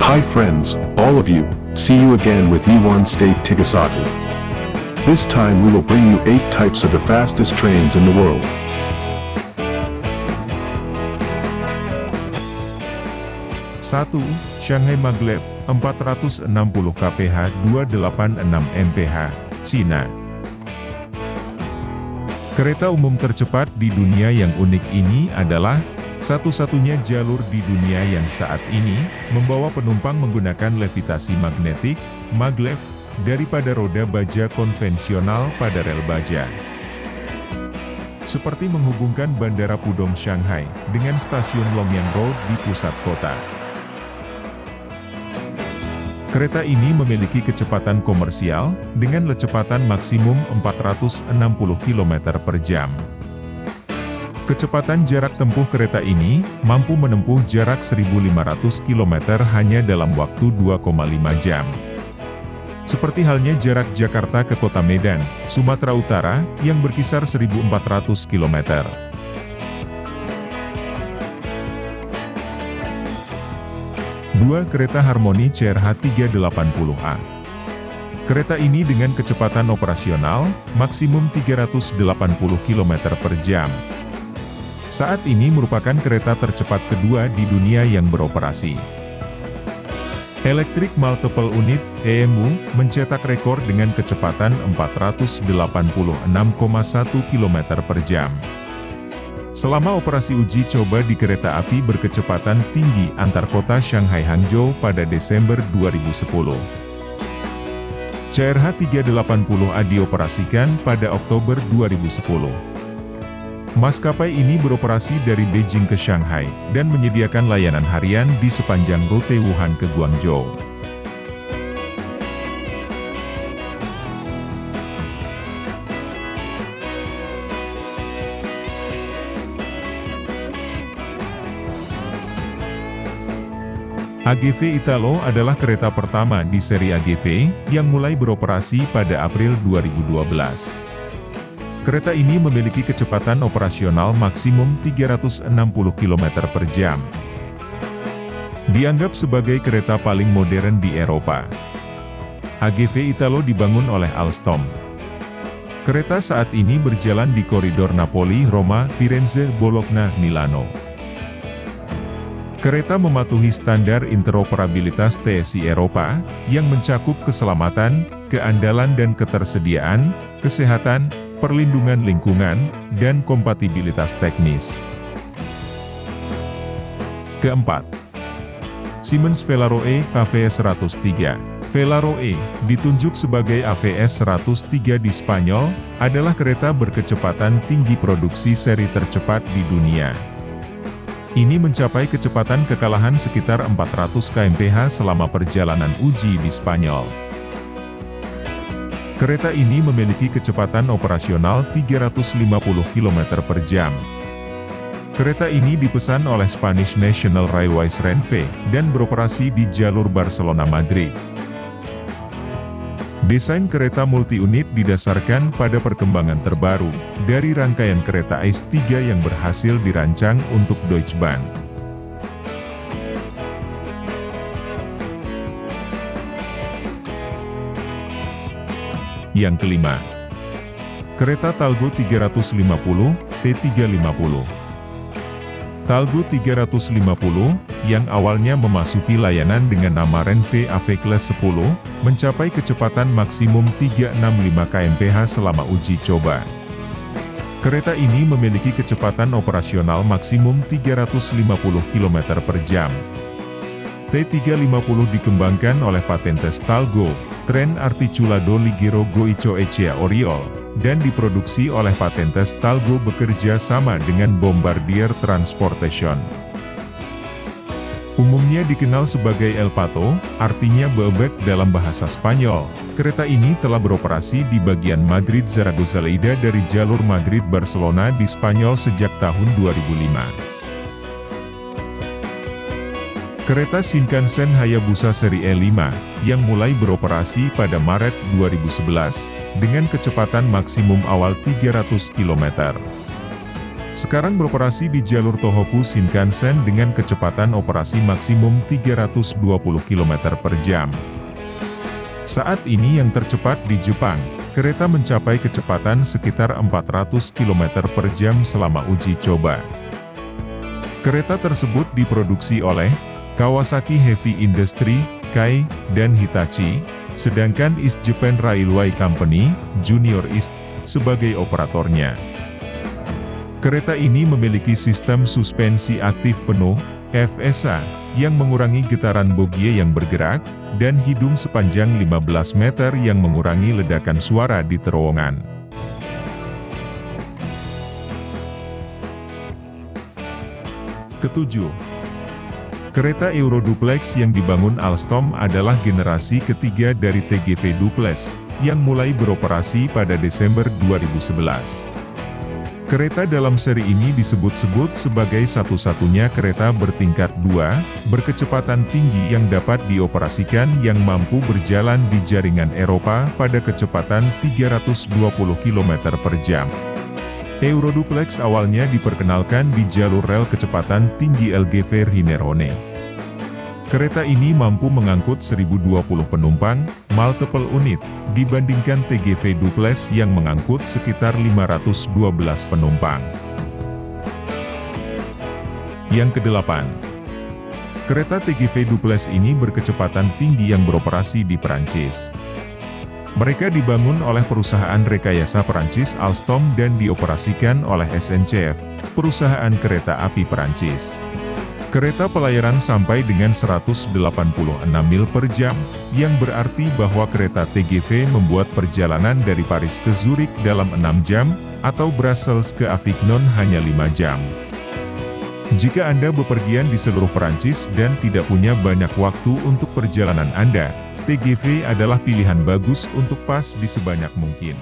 Hi friends, all of you, see you again with E1 State Tigasatu. This time we will bring you 8 types of the fastest trains in the world. Satu, Shanghai Maglev, 460 kph 286 mph, Cina. Kereta umum tercepat di dunia yang unik ini adalah satu-satunya jalur di dunia yang saat ini membawa penumpang menggunakan levitasi magnetik, maglev, daripada roda baja konvensional pada rel baja. Seperti menghubungkan Bandara Pudong Shanghai dengan stasiun Longyang Road di pusat kota. Kereta ini memiliki kecepatan komersial, dengan kecepatan maksimum 460 km per jam. Kecepatan jarak tempuh kereta ini, mampu menempuh jarak 1500 km hanya dalam waktu 2,5 jam. Seperti halnya jarak Jakarta ke kota Medan, Sumatera Utara, yang berkisar 1400 km. Dua kereta Harmoni CRH 380A. Kereta ini dengan kecepatan operasional, maksimum 380 km per jam. Saat ini merupakan kereta tercepat kedua di dunia yang beroperasi. Electric Multiple Unit, EMU, mencetak rekor dengan kecepatan 486,1 km per jam. Selama operasi uji coba di kereta api berkecepatan tinggi antar kota Shanghai Hangzhou pada Desember 2010. CRH 380A dioperasikan pada Oktober 2010. Maskapai ini beroperasi dari Beijing ke Shanghai, dan menyediakan layanan harian di sepanjang rute Wuhan ke Guangzhou. AGV Italo adalah kereta pertama di seri AGV, yang mulai beroperasi pada April 2012. Kereta ini memiliki kecepatan operasional maksimum 360 km per jam. Dianggap sebagai kereta paling modern di Eropa. AGV Italo dibangun oleh Alstom. Kereta saat ini berjalan di koridor Napoli, Roma, Firenze, Bologna, Milano. Kereta mematuhi standar interoperabilitas TSI Eropa, yang mencakup keselamatan, keandalan dan ketersediaan, kesehatan, perlindungan lingkungan, dan kompatibilitas teknis. Keempat, Siemens Velaro E AVS 103 Velaro E, ditunjuk sebagai AVS 103 di Spanyol, adalah kereta berkecepatan tinggi produksi seri tercepat di dunia. Ini mencapai kecepatan kekalahan sekitar 400 kmph selama perjalanan uji di Spanyol. Kereta ini memiliki kecepatan operasional 350 km per jam. Kereta ini dipesan oleh Spanish National Railways Renfe, dan beroperasi di jalur Barcelona-Madrid. Desain kereta multi-unit didasarkan pada perkembangan terbaru, dari rangkaian kereta ICE 3 yang berhasil dirancang untuk Deutsche Bahn. Yang kelima, kereta Talgo 350, T350. Talgo 350, yang awalnya memasuki layanan dengan nama Renfe AV Class 10, mencapai kecepatan maksimum 365 kmph selama uji coba. Kereta ini memiliki kecepatan operasional maksimum 350 km per jam. T350 dikembangkan oleh Patentes Talgo, Tren Articulado Ligero Goicho Echea Oriol, dan diproduksi oleh Patentes Talgo bekerja sama dengan Bombardier Transportation. Umumnya dikenal sebagai El Pato, artinya bebek dalam bahasa Spanyol. Kereta ini telah beroperasi di bagian Madrid Zaragoza Lleida dari jalur Madrid-Barcelona di Spanyol sejak tahun 2005. Kereta Shinkansen Hayabusa seri E5, yang mulai beroperasi pada Maret 2011, dengan kecepatan maksimum awal 300 km. Sekarang beroperasi di jalur Tohoku Shinkansen dengan kecepatan operasi maksimum 320 km per jam. Saat ini yang tercepat di Jepang, kereta mencapai kecepatan sekitar 400 km per jam selama uji coba. Kereta tersebut diproduksi oleh Kawasaki Heavy Industry, Kai, dan Hitachi, sedangkan East Japan Railway Company, Junior East, sebagai operatornya. Kereta ini memiliki sistem suspensi aktif penuh, FSA, yang mengurangi getaran bogie yang bergerak, dan hidung sepanjang 15 meter yang mengurangi ledakan suara di terowongan. Ketujuh, kereta Euroduplex yang dibangun Alstom adalah generasi ketiga dari TGV Duplex, yang mulai beroperasi pada Desember 2011. Kereta dalam seri ini disebut-sebut sebagai satu-satunya kereta bertingkat dua, berkecepatan tinggi yang dapat dioperasikan yang mampu berjalan di jaringan Eropa pada kecepatan 320 km per jam. Euroduplex awalnya diperkenalkan di jalur rel kecepatan tinggi LGV Rinerone. Kereta ini mampu mengangkut 1020 penumpang, multiple unit, dibandingkan TGV Duplex yang mengangkut sekitar 512 penumpang. Yang kedelapan, kereta TGV Duplex ini berkecepatan tinggi yang beroperasi di Perancis. Mereka dibangun oleh perusahaan rekayasa Perancis Alstom dan dioperasikan oleh SNCF, perusahaan kereta api Perancis. Kereta pelayaran sampai dengan 186 mil per jam, yang berarti bahwa kereta TGV membuat perjalanan dari Paris ke Zurich dalam 6 jam, atau Brussels ke Avignon hanya 5 jam. Jika Anda bepergian di seluruh Perancis dan tidak punya banyak waktu untuk perjalanan Anda, TGV adalah pilihan bagus untuk pas di sebanyak mungkin.